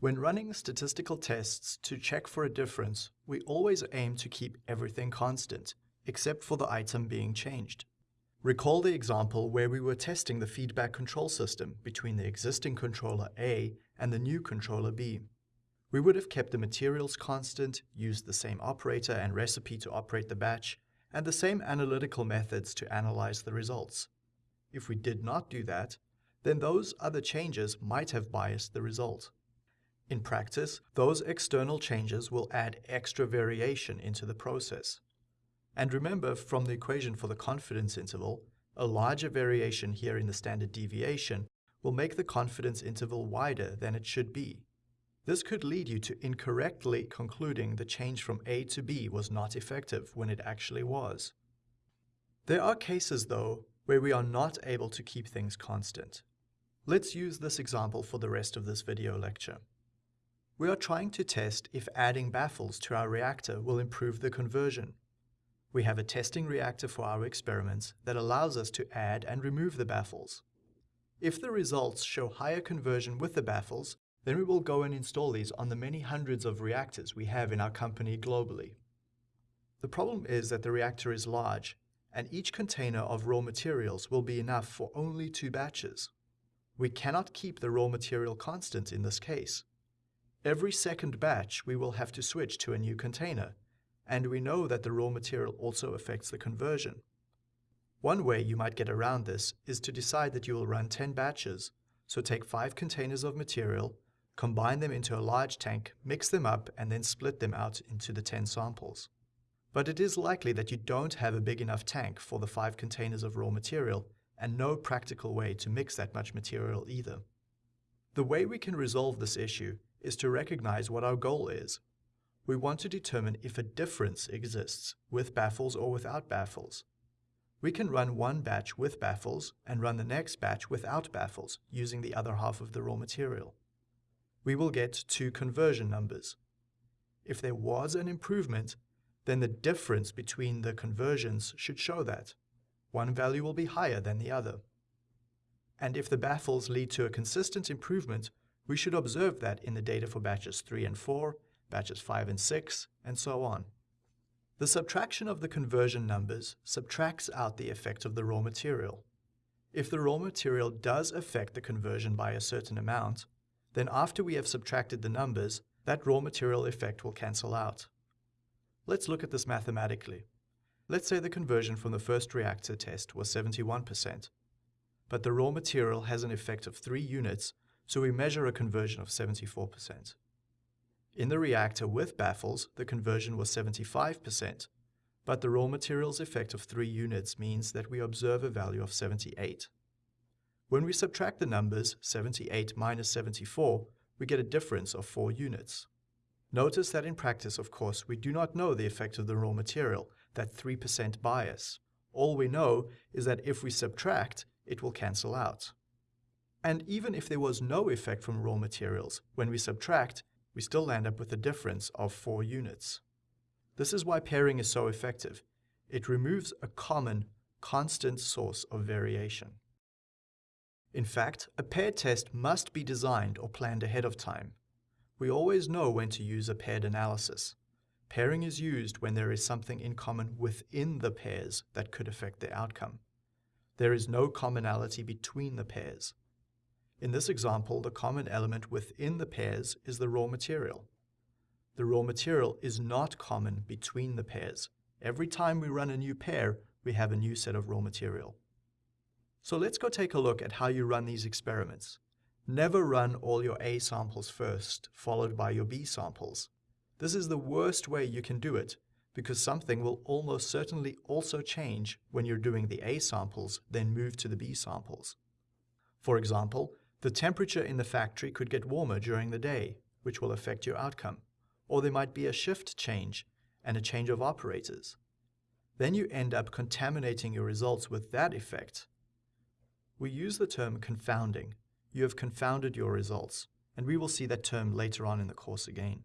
When running statistical tests to check for a difference, we always aim to keep everything constant, except for the item being changed. Recall the example where we were testing the feedback control system between the existing controller A and the new controller B. We would have kept the materials constant, used the same operator and recipe to operate the batch, and the same analytical methods to analyze the results. If we did not do that, then those other changes might have biased the result. In practice, those external changes will add extra variation into the process. And remember from the equation for the confidence interval, a larger variation here in the standard deviation will make the confidence interval wider than it should be. This could lead you to incorrectly concluding the change from A to B was not effective when it actually was. There are cases, though, where we are not able to keep things constant. Let's use this example for the rest of this video lecture. We are trying to test if adding baffles to our reactor will improve the conversion. We have a testing reactor for our experiments that allows us to add and remove the baffles. If the results show higher conversion with the baffles, then we will go and install these on the many hundreds of reactors we have in our company globally. The problem is that the reactor is large, and each container of raw materials will be enough for only two batches. We cannot keep the raw material constant in this case. Every second batch we will have to switch to a new container, and we know that the raw material also affects the conversion. One way you might get around this is to decide that you will run 10 batches, so take 5 containers of material combine them into a large tank, mix them up, and then split them out into the 10 samples. But it is likely that you don't have a big enough tank for the 5 containers of raw material, and no practical way to mix that much material either. The way we can resolve this issue is to recognize what our goal is. We want to determine if a difference exists with baffles or without baffles. We can run one batch with baffles and run the next batch without baffles using the other half of the raw material we will get two conversion numbers. If there was an improvement, then the difference between the conversions should show that. One value will be higher than the other. And if the baffles lead to a consistent improvement, we should observe that in the data for batches 3 and 4, batches 5 and 6, and so on. The subtraction of the conversion numbers subtracts out the effect of the raw material. If the raw material does affect the conversion by a certain amount, then after we have subtracted the numbers, that raw material effect will cancel out. Let's look at this mathematically. Let's say the conversion from the first reactor test was 71%, but the raw material has an effect of 3 units, so we measure a conversion of 74%. In the reactor with baffles, the conversion was 75%, but the raw material's effect of 3 units means that we observe a value of 78. When we subtract the numbers 78 minus 74, we get a difference of 4 units. Notice that in practice, of course, we do not know the effect of the raw material, that 3% bias. All we know is that if we subtract, it will cancel out. And even if there was no effect from raw materials, when we subtract, we still land up with a difference of 4 units. This is why pairing is so effective. It removes a common, constant source of variation. In fact, a paired test must be designed or planned ahead of time. We always know when to use a paired analysis. Pairing is used when there is something in common within the pairs that could affect the outcome. There is no commonality between the pairs. In this example, the common element within the pairs is the raw material. The raw material is not common between the pairs. Every time we run a new pair, we have a new set of raw material. So let's go take a look at how you run these experiments. Never run all your A samples first, followed by your B samples. This is the worst way you can do it, because something will almost certainly also change when you're doing the A samples, then move to the B samples. For example, the temperature in the factory could get warmer during the day, which will affect your outcome. Or there might be a shift change and a change of operators. Then you end up contaminating your results with that effect, we use the term confounding. You have confounded your results, and we will see that term later on in the course again.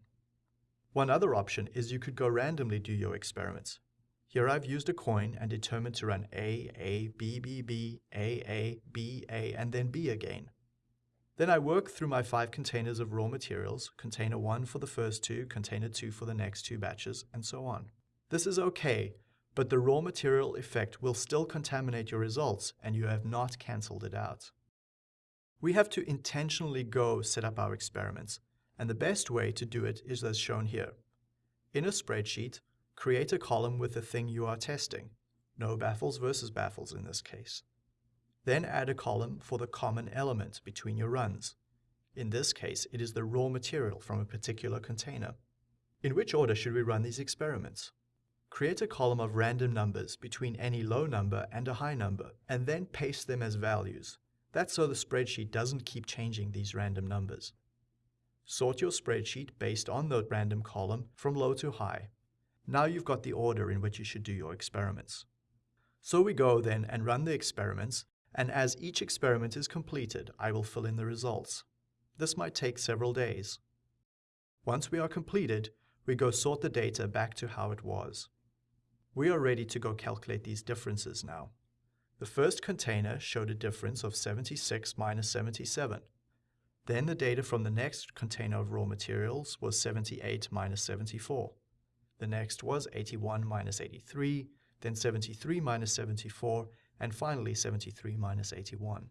One other option is you could go randomly do your experiments. Here I've used a coin and determined to run A, A, B, B, B, A, A, B, A, and then B again. Then I work through my five containers of raw materials, container 1 for the first two, container 2 for the next two batches, and so on. This is okay, but the raw material effect will still contaminate your results and you have not cancelled it out. We have to intentionally go set up our experiments, and the best way to do it is as shown here. In a spreadsheet, create a column with the thing you are testing, no baffles versus baffles in this case. Then add a column for the common element between your runs. In this case, it is the raw material from a particular container. In which order should we run these experiments? Create a column of random numbers between any low number and a high number, and then paste them as values. That's so the spreadsheet doesn't keep changing these random numbers. Sort your spreadsheet based on the random column from low to high. Now you've got the order in which you should do your experiments. So we go then and run the experiments and as each experiment is completed, I will fill in the results. This might take several days. Once we are completed, we go sort the data back to how it was. We are ready to go calculate these differences now. The first container showed a difference of 76 minus 77. Then the data from the next container of raw materials was 78 minus 74. The next was 81 minus 83, then 73 minus 74, and finally 73 minus 81.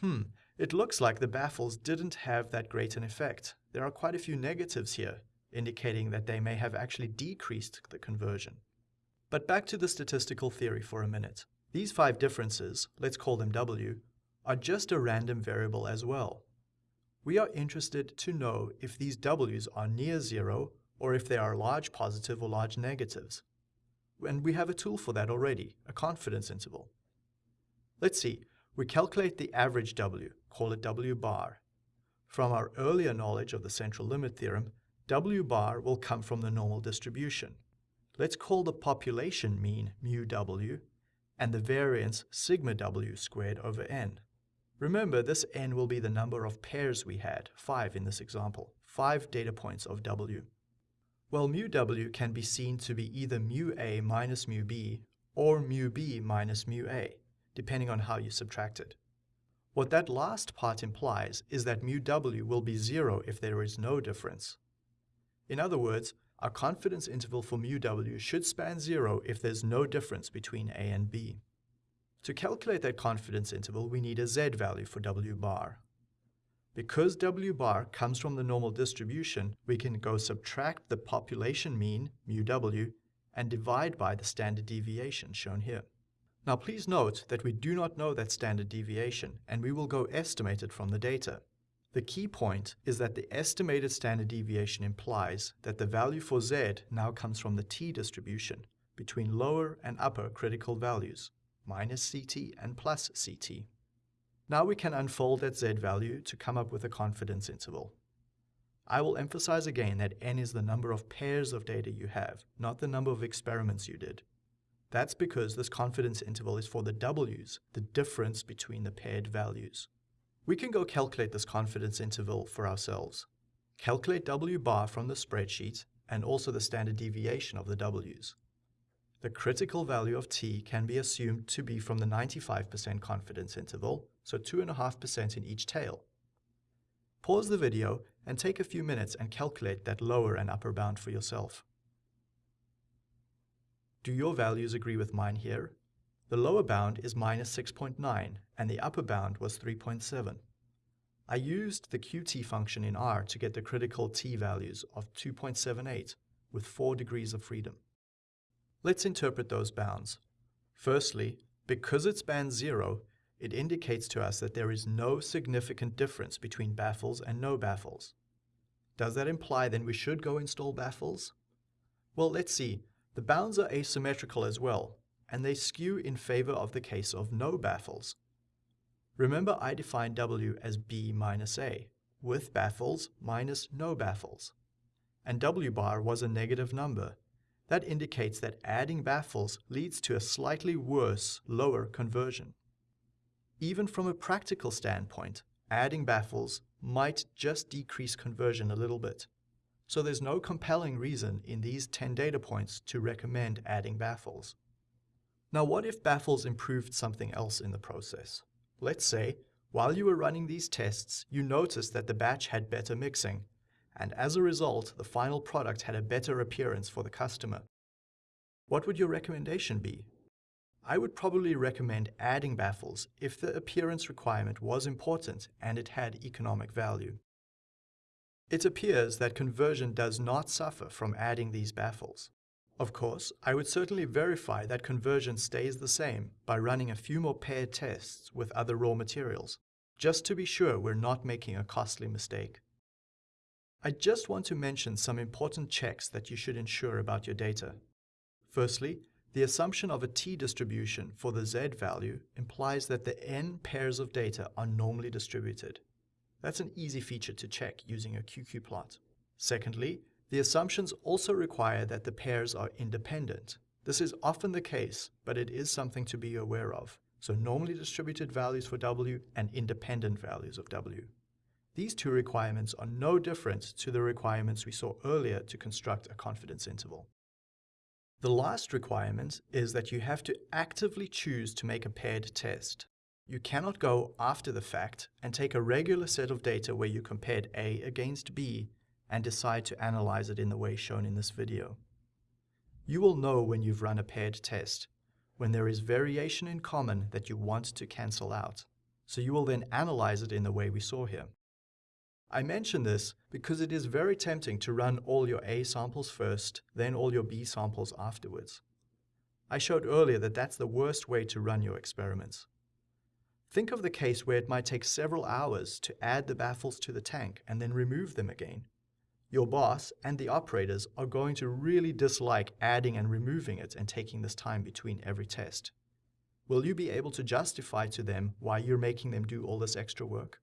Hmm, it looks like the baffles didn't have that great an effect. There are quite a few negatives here, indicating that they may have actually decreased the conversion. But back to the statistical theory for a minute. These five differences, let's call them W, are just a random variable as well. We are interested to know if these W's are near zero or if they are large positive or large negatives. And we have a tool for that already, a confidence interval. Let's see, we calculate the average W, call it W bar. From our earlier knowledge of the central limit theorem, W bar will come from the normal distribution. Let's call the population mean mu W and the variance sigma W squared over n. Remember, this n will be the number of pairs we had, 5 in this example, 5 data points of W. Well, mu W can be seen to be either mu A minus mu B or mu B minus mu A depending on how you subtract it. What that last part implies is that mu w will be zero if there is no difference. In other words, our confidence interval for mu w should span zero if there's no difference between a and b. To calculate that confidence interval, we need a z value for w bar. Because w bar comes from the normal distribution, we can go subtract the population mean, mu w, and divide by the standard deviation shown here. Now please note that we do not know that standard deviation, and we will go estimate it from the data. The key point is that the estimated standard deviation implies that the value for z now comes from the t distribution between lower and upper critical values, minus ct and plus ct. Now we can unfold that z value to come up with a confidence interval. I will emphasize again that n is the number of pairs of data you have, not the number of experiments you did. That's because this confidence interval is for the w's, the difference between the paired values. We can go calculate this confidence interval for ourselves. Calculate w bar from the spreadsheet and also the standard deviation of the w's. The critical value of t can be assumed to be from the 95% confidence interval, so 2.5% in each tail. Pause the video and take a few minutes and calculate that lower and upper bound for yourself. Do your values agree with mine here? The lower bound is minus 6.9 and the upper bound was 3.7. I used the qt function in R to get the critical t values of 2.78 with 4 degrees of freedom. Let's interpret those bounds. Firstly, because it spans 0, it indicates to us that there is no significant difference between baffles and no baffles. Does that imply then we should go install baffles? Well, let's see. The bounds are asymmetrical as well, and they skew in favor of the case of no baffles. Remember I defined W as B minus A, with baffles minus no baffles. And W bar was a negative number. That indicates that adding baffles leads to a slightly worse, lower conversion. Even from a practical standpoint, adding baffles might just decrease conversion a little bit. So there's no compelling reason in these 10 data points to recommend adding baffles. Now what if baffles improved something else in the process? Let's say While you were running these tests, you noticed that the batch had better mixing, and as a result, the final product had a better appearance for the customer. What would your recommendation be? I would probably recommend adding baffles if the appearance requirement was important and it had economic value. It appears that conversion does not suffer from adding these baffles. Of course, I would certainly verify that conversion stays the same by running a few more paired tests with other raw materials, just to be sure we're not making a costly mistake. I just want to mention some important checks that you should ensure about your data. Firstly, the assumption of a t-distribution for the z value implies that the n pairs of data are normally distributed. That's an easy feature to check using a QQ plot. Secondly, the assumptions also require that the pairs are independent. This is often the case, but it is something to be aware of. So normally distributed values for W and independent values of W. These two requirements are no different to the requirements we saw earlier to construct a confidence interval. The last requirement is that you have to actively choose to make a paired test. You cannot go after the fact and take a regular set of data where you compared A against B and decide to analyze it in the way shown in this video. You will know when you've run a paired test, when there is variation in common that you want to cancel out. So you will then analyze it in the way we saw here. I mention this because it is very tempting to run all your A samples first, then all your B samples afterwards. I showed earlier that that's the worst way to run your experiments. Think of the case where it might take several hours to add the baffles to the tank and then remove them again. Your boss and the operators are going to really dislike adding and removing it and taking this time between every test. Will you be able to justify to them why you're making them do all this extra work?